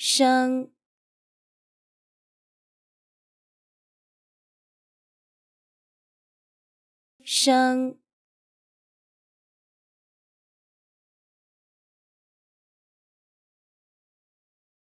生生